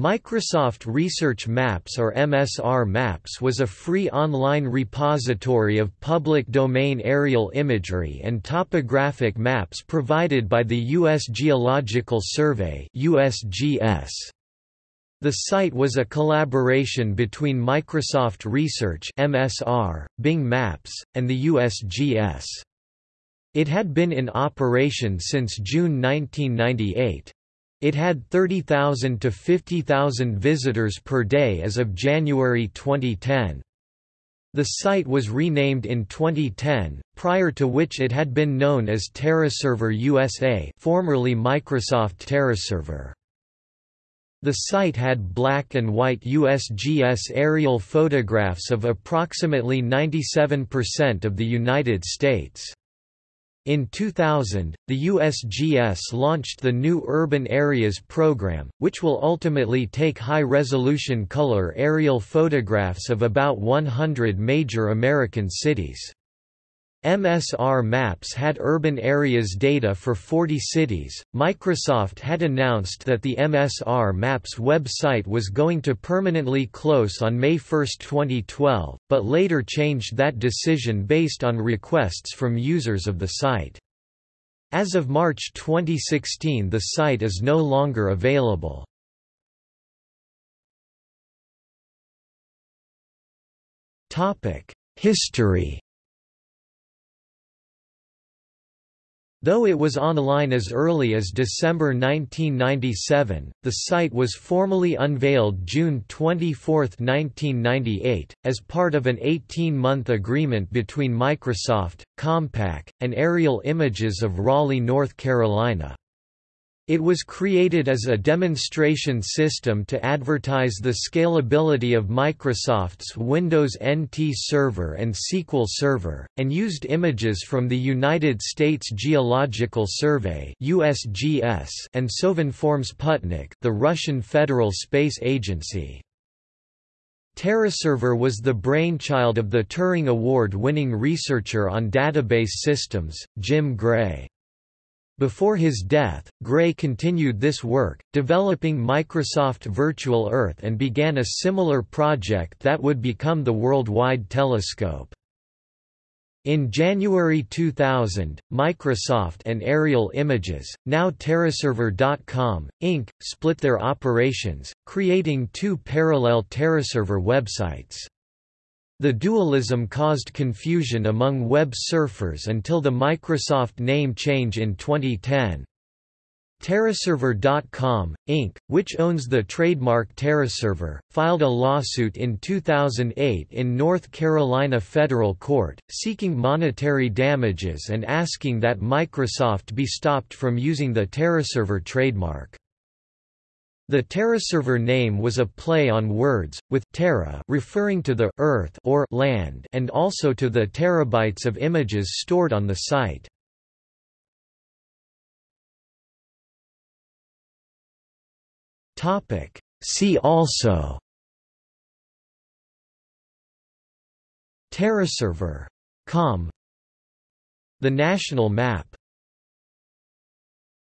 Microsoft Research Maps or MSR Maps was a free online repository of public domain aerial imagery and topographic maps provided by the U.S. Geological Survey USGS. The site was a collaboration between Microsoft Research MSR, Bing Maps, and the USGS. It had been in operation since June 1998. It had 30,000 to 50,000 visitors per day as of January 2010. The site was renamed in 2010, prior to which it had been known as TerraServer USA formerly Microsoft TerraServer. The site had black and white USGS aerial photographs of approximately 97% of the United States. In 2000, the USGS launched the new Urban Areas program, which will ultimately take high-resolution color aerial photographs of about 100 major American cities. MSR Maps had urban areas data for 40 cities. Microsoft had announced that the MSR Maps website was going to permanently close on May 1, 2012, but later changed that decision based on requests from users of the site. As of March 2016 the site is no longer available. Topic: History Though it was online as early as December 1997, the site was formally unveiled June 24, 1998, as part of an 18-month agreement between Microsoft, Compaq, and Aerial Images of Raleigh, North Carolina. It was created as a demonstration system to advertise the scalability of Microsoft's Windows NT Server and SQL Server, and used images from the United States Geological Survey (USGS) and Sovinform Sputnik, the Russian Federal Space Agency. TerraServer was the brainchild of the Turing Award-winning researcher on database systems, Jim Gray. Before his death, Gray continued this work, developing Microsoft Virtual Earth and began a similar project that would become the Worldwide Telescope. In January 2000, Microsoft and Aerial Images, now TerraServer.com, Inc., split their operations, creating two parallel TerraServer websites. The dualism caused confusion among web surfers until the Microsoft name change in 2010. TerraServer.com, Inc., which owns the trademark TerraServer, filed a lawsuit in 2008 in North Carolina federal court, seeking monetary damages and asking that Microsoft be stopped from using the TerraServer trademark. The TerraServer name was a play on words, with terra referring to the earth or land and also to the terabytes of images stored on the site. See also TerraServer. Com The national map